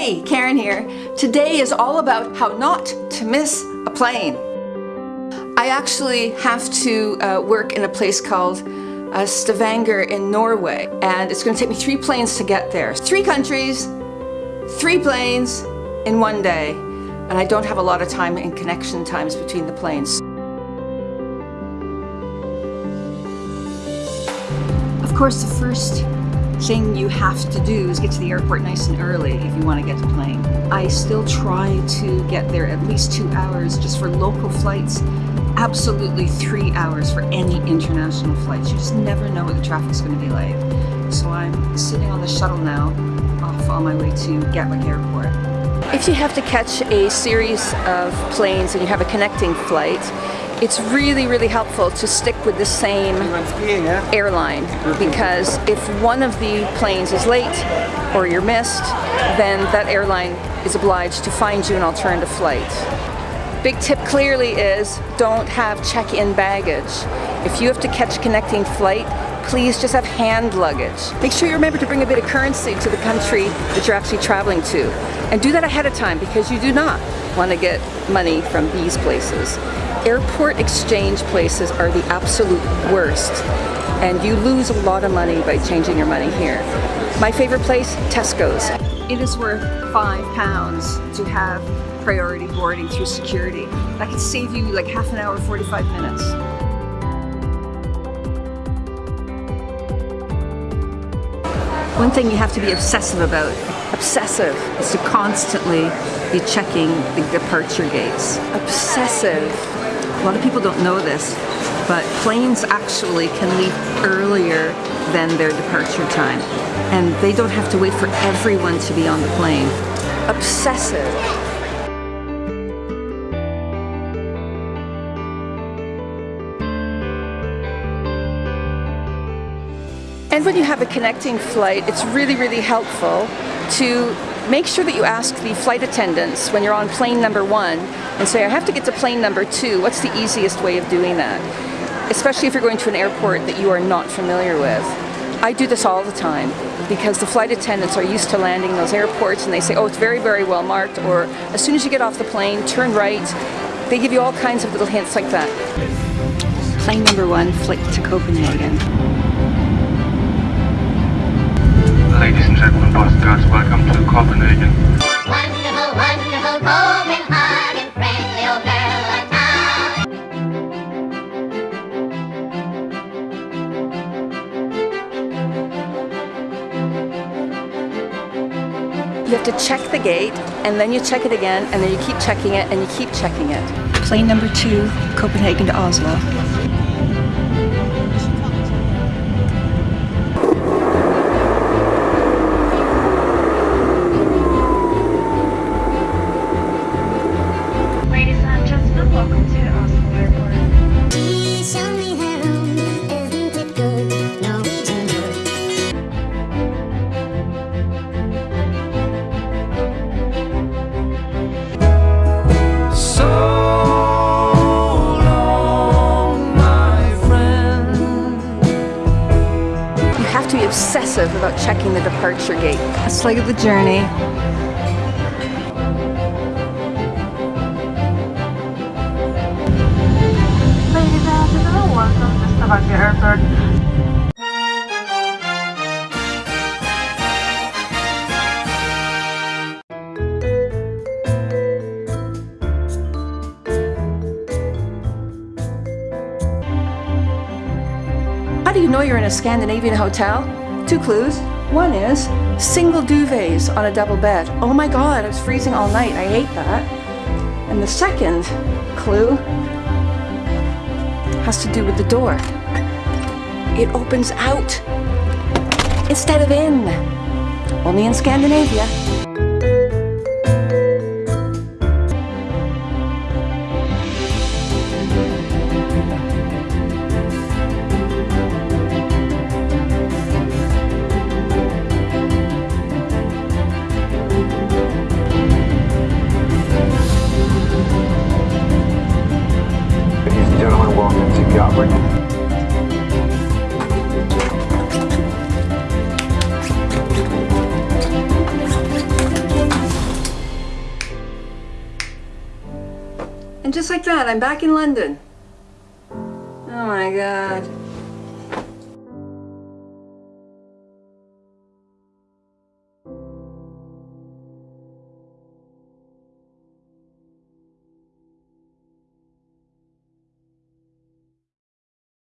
Hey, Karen here. Today is all about how not to miss a plane. I actually have to uh, work in a place called uh, Stavanger in Norway and it's going to take me three planes to get there. Three countries, three planes in one day and I don't have a lot of time in connection times between the planes. Of course the first thing you have to do is get to the airport nice and early if you want to get to plane. I still try to get there at least two hours just for local flights. Absolutely three hours for any international flights. You just never know what the traffic's going to be like. So I'm sitting on the shuttle now off on my way to Gatwick Airport. If you have to catch a series of planes and you have a connecting flight, it's really, really helpful to stick with the same airline because if one of the planes is late or you're missed, then that airline is obliged to find you an alternative flight. Big tip clearly is don't have check-in baggage. If you have to catch a connecting flight, please just have hand luggage. Make sure you remember to bring a bit of currency to the country that you're actually traveling to. And do that ahead of time because you do not want to get money from these places. Airport exchange places are the absolute worst and you lose a lot of money by changing your money here. My favorite place, Tesco's. It is worth five pounds to have priority boarding through security. That could save you like half an hour, 45 minutes. One thing you have to be obsessive about, obsessive, is to constantly be checking the departure gates. Obsessive. A lot of people don't know this, but planes actually can leave earlier than their departure time. And they don't have to wait for everyone to be on the plane. Obsessive. And when you have a connecting flight, it's really, really helpful to make sure that you ask the flight attendants when you're on plane number one and say, I have to get to plane number two, what's the easiest way of doing that? Especially if you're going to an airport that you are not familiar with. I do this all the time because the flight attendants are used to landing in those airports and they say, oh, it's very, very well marked, or as soon as you get off the plane, turn right. They give you all kinds of little hints like that. Plane number one, flight to Copenhagen. Gentlemen, boys and girls, welcome to Copenhagen. Wonderful, wonderful Copenhagen, friendly old girl of town. You have to check the gate, and then you check it again, and then you keep checking it, and you keep checking it. Plane number two, Copenhagen to Oslo. Obsessive about checking the departure gate. Let's look at the journey. Ladies and gentlemen, welcome to Airport. How do you know you're in a Scandinavian hotel? Two clues. One is single duvets on a double bed. Oh my god, I was freezing all night. I hate that. And the second clue has to do with the door. It opens out instead of in. Only in Scandinavia. And just like that, I'm back in London. Oh my god.